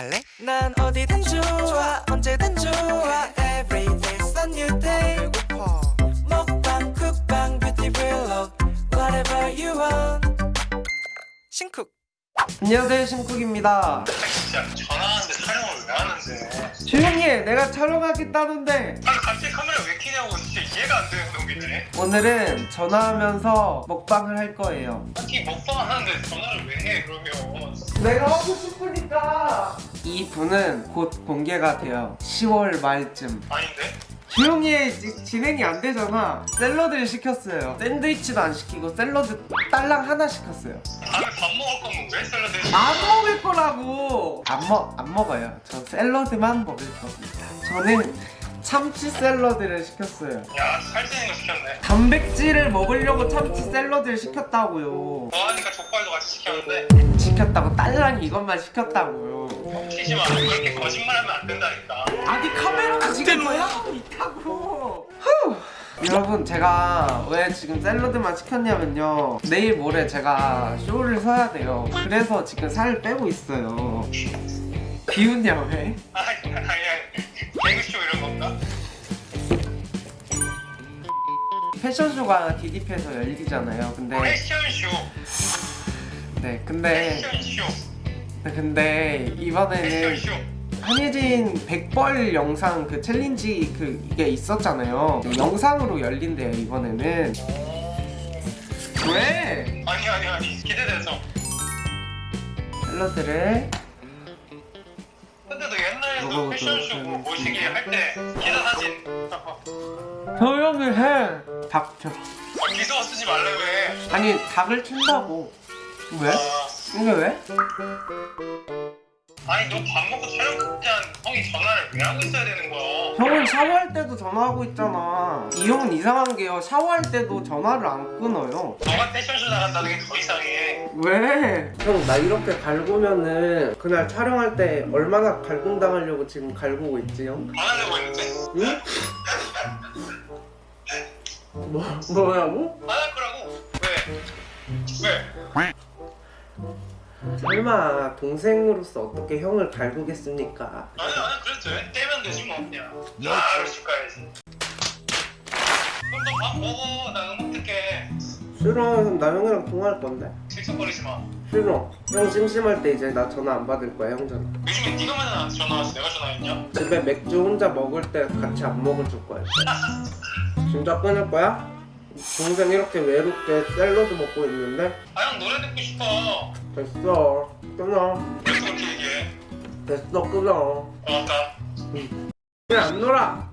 갈래? 난 어디든 좋아 언제든 좋아. Every day's a new day. 배고파. 먹방 쿡방 뷰티 블록 Whatever you want. 신쿡. 안녕하세요 신쿡입니다. 진짜 전화하는데 촬영을 왜 하는데? 조용히 해. 내가 촬영하겠다는데. 아니 갑자기 카메라 왜 켜냐고. 진짜 이해가 안 되는 놈이네 오늘은 전화하면서 먹방을 할 거예요. 특히 먹방 하는데 전화를 왜 해 그러면? 내가 하고 싶으니까 이 분은 곧 공개가 돼요. 10월 말쯤. 아닌데? 지- 진행이 안 되잖아. 샐러드를 시켰어요. 샌드위치도 안 시키고 샐러드 딸랑 하나 시켰어요. 다음에 밥 먹을 거면 왜 샐러드? 안 먹을 거라고. 안, 먹, 안 먹어요. 저 샐러드만 먹을 겁니다. 저는 참치 샐러드를 시켰어요. 야 살찌는 거 시켰네. 단백질을 먹으려고 참치 샐러드를 시켰다고요. 좋아하니까 족발도 같이 시켰는데? 시켰다고 딸랑 이것만 시켰다고요 튀지 마 그렇게 거짓말하면 안 된다니까. 아니 카메라가 지금 뭐야? 있다고 후. 여러분 제가 왜 지금 샐러드만 시켰냐면요. 내일 모레 제가 쇼를 서야 돼요. 그래서 지금 살을 빼고 있어요. 비웃냐 왜? 아니 아니 아니. 개그쇼 이런 건가? 패션쇼가 DDP에서 열리잖아요. 근데 패션쇼. 네 근데 패션쇼. 네, 근데 이번에는 패션쇼. 한예진 백벌 영상 그 챌린지 그 이게 있었잖아요. 영상으로 열린대요 이번에는. 왜? 아니 아니 아니. 기대돼서. 샐러드를. 근데도 옛날에도 먹어보도록 패션쇼 뭐 모시기 할때 기사 사진. 조용히 해. 닥쳐. 아, 기소 쓰지 말라며 아니 닭을 튄다고. 왜? 아, 이게 왜? 아니 너 밥 먹고 촬영 끝난 형이 전화를 왜 하고 있어야 되는 거야 형은 샤워할 때도 전화하고 있잖아 이 형은 이상한 게요 샤워할 때도 전화를 안 끊어요 너가 패션쇼 나간다는 게 더 이상해 왜? 형 나 이렇게 갈구면은 그날 촬영할 때 얼마나 갈굼 당하려고 지금 갈구고 있지 형? 안 하려고 했는데 응? 뭐, 뭐라고? 안 할 거라고 왜? 왜? 설마 동생으로서 어떻게 형을 갈구겠습니까? 아니 아니 그랬죠 떼면 되지 뭐 그냥 아술 가야지. 그럼 너 밥 먹어. 나 음악 듣게. 싫어. 나 형이랑 통화할 건데. 질척거리지 마. 싫어. 형 심심할 때 이제 나 전화 안 받을 거야 형 전화. 요즘에 네가 맨날 나한테 전화 왔어. 내가 전화했냐? 집에 맥주 혼자 먹을 때 같이 안 먹어줄 거야. 진짜 끊을 거야? 동생 이렇게 외롭게 샐러드 먹고 있는데? 아 형 노래 듣고 싶어. 됐어. 끊어. 왜 그렇게 얘기해? 됐어 끊어. 고맙다 그냥 안 놀아?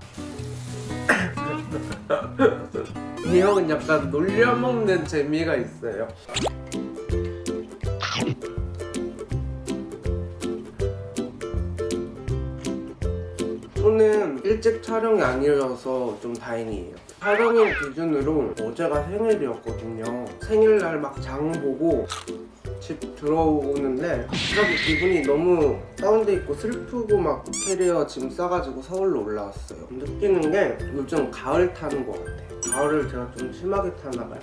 이 형은 약간 놀려먹는 재미가 있어요 오늘 일찍 촬영이 아니어서 좀 다행이에요. 촬영일 기준으로 어제가 생일이었거든요. 생일날 막 장 보고 집 들어오는데 갑자기 기분이 너무 다운돼 있고 슬프고 막 캐리어 짐 싸가지고 서울로 올라왔어요. 느끼는 게 요즘 가을 타는 것 같아요. 가을을 제가 좀 심하게 타나 봐요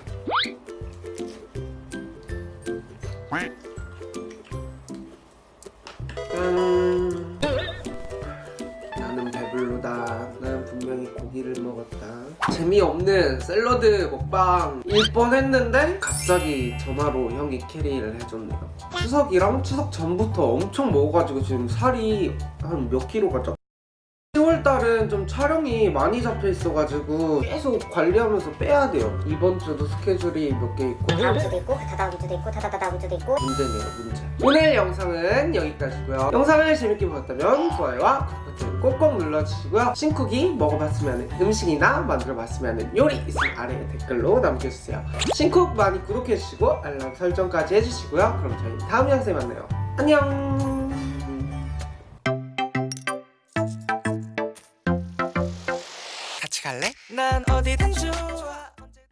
재미없는 샐러드 먹방 일 뻔했는데 갑자기 전화로 형이 캐리를 해줬네요. 추석이랑 추석 전부터 엄청 먹어가지고 지금 살이 한 몇 킬로가 쪘 10월달은 좀 촬영이 많이 잡혀 있어가지고 계속 관리하면서 빼야 돼요. 이번 주도 스케줄이 몇 개 있고 다음 주도 있고 다다음 주도 있고 다다다다음 주도 있고. 문제네요 문제. 오늘 영상은 여기까지고요. 영상을 재밌게 보셨다면 좋아요와 구독 버튼 꼭꼭 눌러주시고요. 신쿡이 먹어봤으면 하는 음식이나 만들어봤으면 하는 요리 있으면 아래 댓글로 남겨주세요. 신쿡 많이 구독해주시고 알람 설정까지 해주시고요. 그럼 저희 다음 영상에 만나요. 안녕 난 어디든 좋아